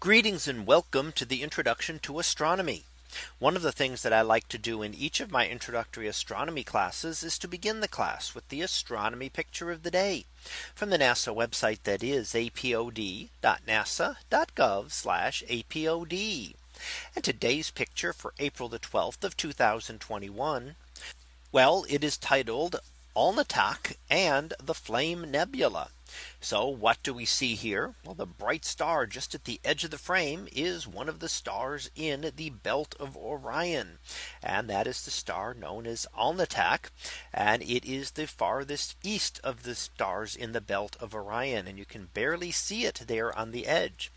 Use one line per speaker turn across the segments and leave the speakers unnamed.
Greetings and welcome to the introduction to astronomy. One of the things that I like to do in each of my introductory astronomy classes is to begin the class with the astronomy picture of the day from the NASA website that is apod.nasa.gov apod. And today's picture for April the 12th of 2021. Well, it is titled Alnitak and the Flame Nebula. So what do we see here? Well, the bright star just at the edge of the frame is one of the stars in the belt of Orion. And that is the star known as Alnitak. And it is the farthest east of the stars in the belt of Orion. And you can barely see it there on the edge.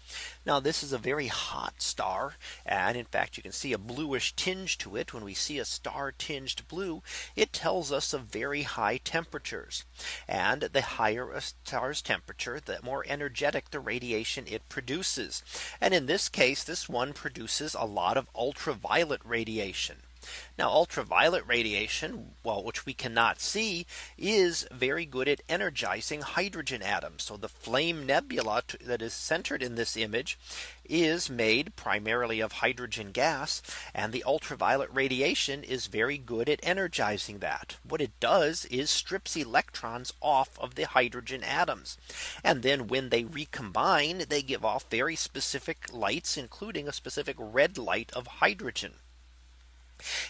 Now this is a very hot star. And in fact, you can see a bluish tinge to it. When we see a star tinged blue, it tells us of very high temperatures. And the higher a star star's temperature, the more energetic the radiation it produces. And in this case, this one produces a lot of ultraviolet radiation. Now ultraviolet radiation, well, which we cannot see is very good at energizing hydrogen atoms. So the flame nebula that is centered in this image is made primarily of hydrogen gas and the ultraviolet radiation is very good at energizing that. What it does is strips electrons off of the hydrogen atoms. And then when they recombine, they give off very specific lights, including a specific red light of hydrogen.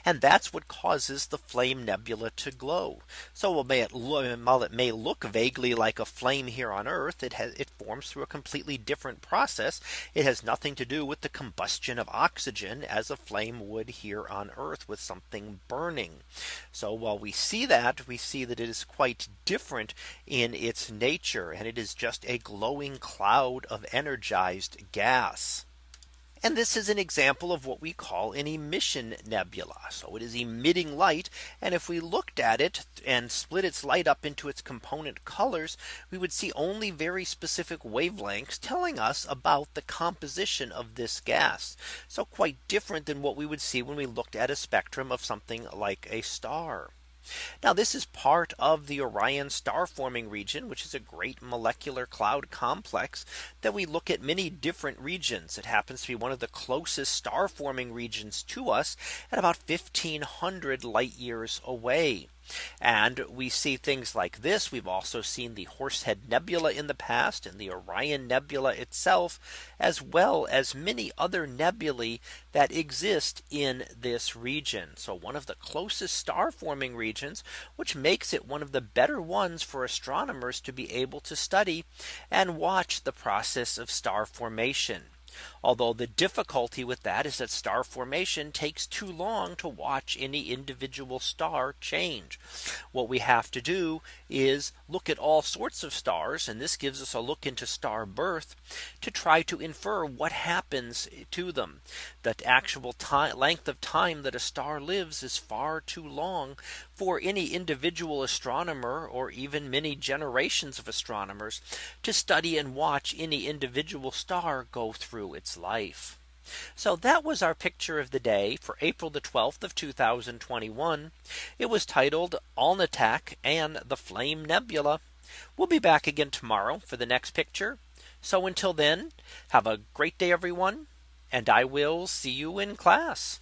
And that's what causes the flame nebula to glow. So while it may look vaguely like a flame here on Earth, it has it forms through a completely different process. It has nothing to do with the combustion of oxygen as a flame would here on Earth with something burning. So while we see that we see that it is quite different in its nature. And it is just a glowing cloud of energized gas. And this is an example of what we call an emission nebula. So it is emitting light. And if we looked at it and split its light up into its component colors, we would see only very specific wavelengths telling us about the composition of this gas. So quite different than what we would see when we looked at a spectrum of something like a star. Now this is part of the Orion star forming region, which is a great molecular cloud complex that we look at many different regions. It happens to be one of the closest star forming regions to us at about 1500 light years away. And we see things like this. We've also seen the Horsehead Nebula in the past and the Orion Nebula itself, as well as many other nebulae that exist in this region. So one of the closest star forming regions, which makes it one of the better ones for astronomers to be able to study and watch the process of star formation. Although the difficulty with that is that star formation takes too long to watch any individual star change. What we have to do is look at all sorts of stars. And this gives us a look into star birth to try to infer what happens to them. That actual time length of time that a star lives is far too long for any individual astronomer or even many generations of astronomers to study and watch any individual star go through through its life. So that was our picture of the day for April the 12th of 2021. It was titled Alnitak and the Flame Nebula. We'll be back again tomorrow for the next picture. So until then, have a great day, everyone, and I will see you in class.